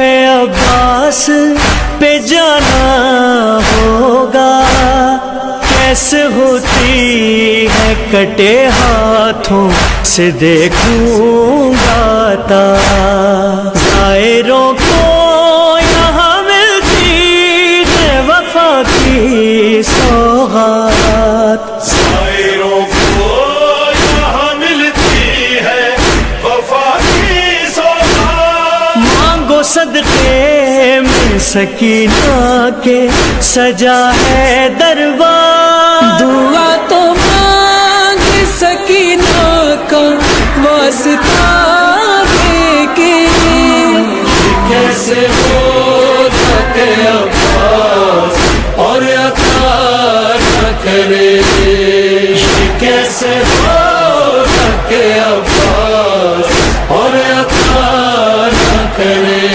عباس پہ جانا ہوگا۔ کیسے ہوتی ہے کٹے ہاتھوں سے دیکھوں گا تا۔ کو یہاں ملتی ہے، وفا کی صدقے میں سکینہ کے سجا ہے دربار۔ دعا تو مانگ سکینہ کا واسطہ دے کے کیسے ہو تھکے عباس اور عطا نہ کرے؟ کیسے ہو تھکے عباس اور عطا نہ کرے؟